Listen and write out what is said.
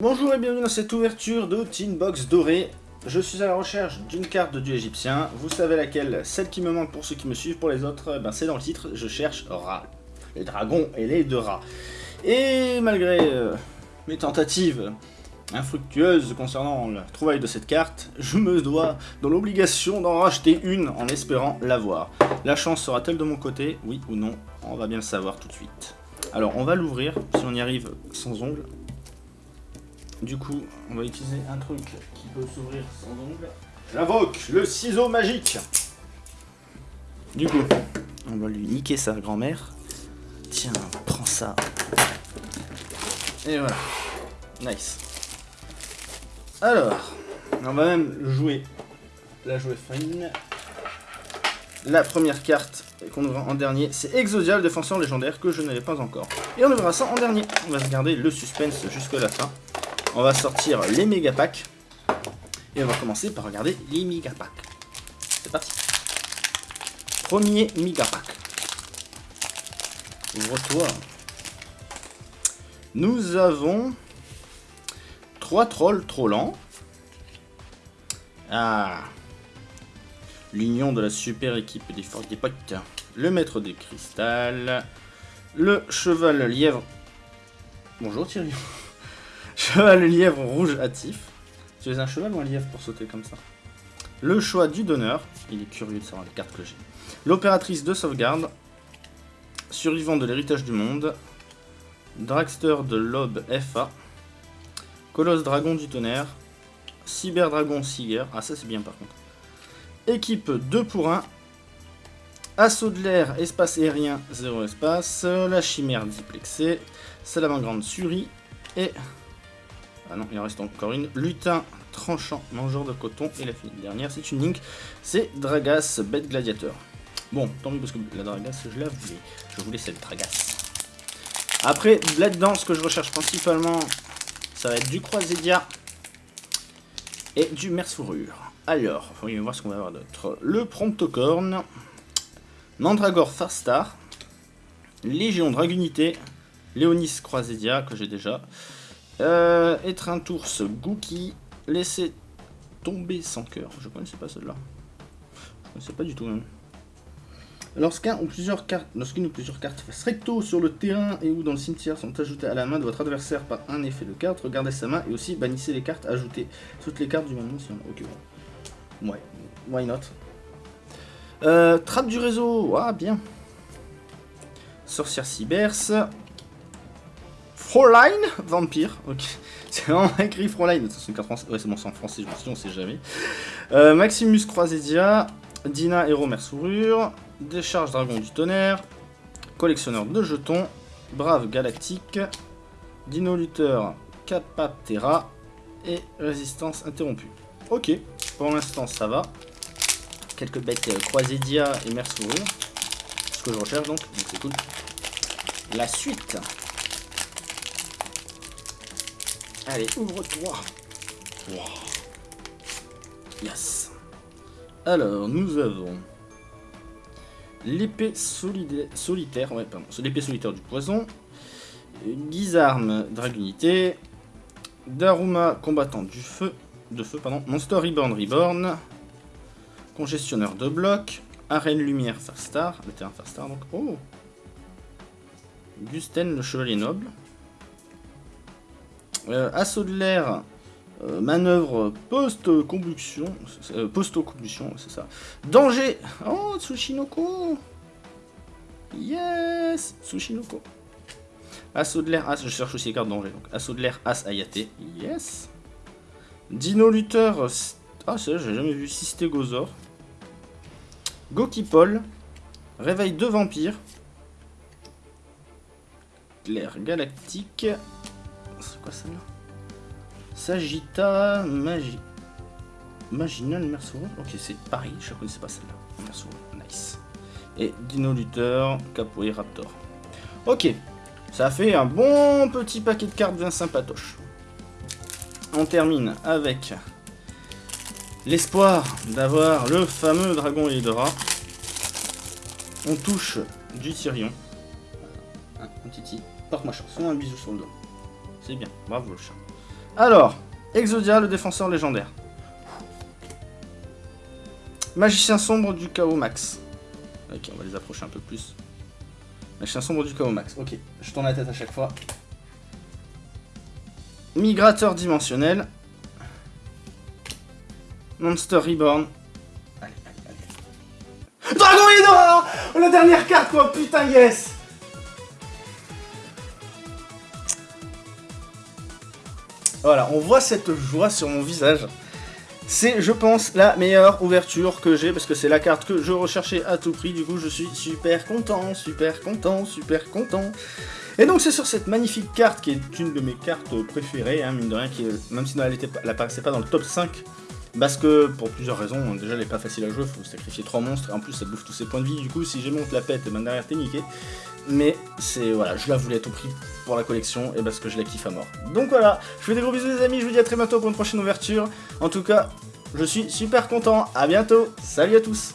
Bonjour et bienvenue dans cette ouverture de Box dorée. Je suis à la recherche d'une carte de dieu égyptien. Vous savez laquelle? Celle qui me manque pour ceux qui me suivent. Pour les autres, ben c'est dans le titre. Je cherche Ra. Les dragons et les deux rats. Et malgré euh, mes tentatives infructueuses concernant la trouvaille de cette carte, je me dois dans l'obligation d'en racheter une en espérant l'avoir. La chance sera-t-elle de mon côté? Oui ou non? On va bien le savoir tout de suite. Alors on va l'ouvrir, si on y arrive sans ongles. Du coup, on va utiliser un truc qui peut s'ouvrir sans ongle. J'invoque le ciseau magique Du coup, on va lui niquer sa grand-mère. Tiens, prends ça. Et voilà. Nice. Alors, on va même jouer la jouer fine. La première carte qu'on ouvrira en dernier, c'est Exodial, défenseur légendaire, que je n'avais pas encore. Et on ouvrira ça en dernier. On va se garder le suspense jusqu'à la fin. On va sortir les méga packs. Et on va commencer par regarder les méga packs. C'est parti. Premier méga pack. Ouvre-toi. Nous avons trois trolls trollants. Ah. L'union de la super équipe des forts des. Le maître des cristal. Le cheval lièvre. Bonjour Thierry. Cheval lièvre rouge hâtif. Tu es un cheval ou un lièvre pour sauter comme ça? Le choix du donneur. Il est curieux de savoir les cartes que j'ai. L'opératrice de sauvegarde. Survivant de l'héritage du monde. Dragster de l'aube FA. Colosse dragon du tonnerre. Cyber dragon Siger. Ah ça c'est bien par contre. Équipe 2 pour 1. Assaut de l'air, espace aérien, 0 espace. La chimère diplexée. Salamandre Suri. Et ah non, il en reste encore une. Lutin tranchant, mangeur de coton. Et la dernière, c'est une link. C'est Dragas, bête gladiateur. Bon, tant mieux parce que la Dragas, je la voulais. Je voulais cette Dragas. Après, là-dedans, ce que je recherche principalement, ça va être du Croisédia et du Merce-Fourrure. Alors, voyons voir ce qu'on va avoir d'autre. Le Promptocorn, Mandragore Farstar, Légion Dragunité, Léonis Croisédia, que j'ai déjà, euh, être un tours Gookie, laisser tomber sans cœur. Je connaissais pas celle-là. Je connaissais pas du tout même. Lorsqu'un ou plusieurs cartes, lorsqu'une ou plusieurs cartes fassent recto sur le terrain et ou dans le cimetière sont ajoutées à la main de votre adversaire par un effet de carte, regardez sa main et aussi bannissez les cartes ajoutées. Toutes les cartes du même nom si on... Ok, Ouais, why not? Euh, trappe du réseau, ah bien. Sorcière Cyberse, Fräulein Vampire, ok. C'est vraiment écrit Fräulein. Ouais, c'est bon, c'est en français, je me suis on sait jamais. Euh, Maximus Croisédia, Dina Héros Mersourure, Décharge Dragon du Tonnerre, Collectionneur de jetons, Brave Galactique, Dino Luther Capaptera et Résistance Interrompue. Ok, pour l'instant ça va. Quelques bêtes euh, Croisédia et Mersourure. Ce que je recherche donc, donc c'est cool. La suite Allez, ouvre-toi. Yes. Alors, nous avons l'épée solitaire, ouais, pardon, l'épée solitaire du poison, Guizarme Dragunité, Daruma combattant du feu, de feu, pardon, Monster Reborn Reborn, Congestionneur de bloc, Arène Lumière Farstar, le terrain Farstar donc, oh Gusten le chevalier noble, assaut de l'air, euh, manœuvre post-combustion, euh, post-combustion, c'est ça. Danger Oh, Tsushinoko Yes Tsushinoko. Assaut de l'air, As, je cherche aussi les cartes danger, donc assaut de l'air, As Ayate, yes. Dino Luther, ah c'est j'ai jamais vu, Systégozor. Gokipol, Réveil de vampires. L'air galactique, c'est quoi celle-là Sagitta Magi... Maginal Merceau. Ok, c'est pareil, je ne connaissais pas celle-là. Merceau, nice. Et Dino Luther, Raptor. Ok, ça fait un bon petit paquet de cartes bien sympatoche. On termine avec l'espoir d'avoir le fameux dragon Hydra. On touche du Tyrion. Un, titi. Porte-moi chance. Un bisou sur le dos. C'est bien. Bravo le chat. Alors, Exodia, le défenseur légendaire. Magicien sombre du chaos max. Ok, on va les approcher un peu plus. Magicien sombre du chaos max. Ok, je tourne la tête à chaque fois. Migrateur dimensionnel. Monster Reborn. Allez, allez, allez. Dragon Oh, La dernière carte quoi, putain yes Voilà, on voit cette joie sur mon visage. C'est, je pense, la meilleure ouverture que j'ai, parce que c'est la carte que je recherchais à tout prix, du coup je suis super content, super content, super content. Et donc c'est sur cette magnifique carte, qui est une de mes cartes préférées, hein, mine de rien, qui, même si elle n'apparaissait pas dans le top 5, parce que, pour plusieurs raisons, déjà elle est pas facile à jouer, faut sacrifier 3 monstres, et en plus ça bouffe tous ses points de vie, du coup si j'ai monte la pète, ben derrière t'es niqué. Mais c'est, voilà, je la voulais à tout prix pour la collection, et parce que je la kiffe à mort. Donc voilà, je vous fais des gros bisous les amis, je vous dis à très bientôt pour une prochaine ouverture. En tout cas, je suis super content, à bientôt, salut à tous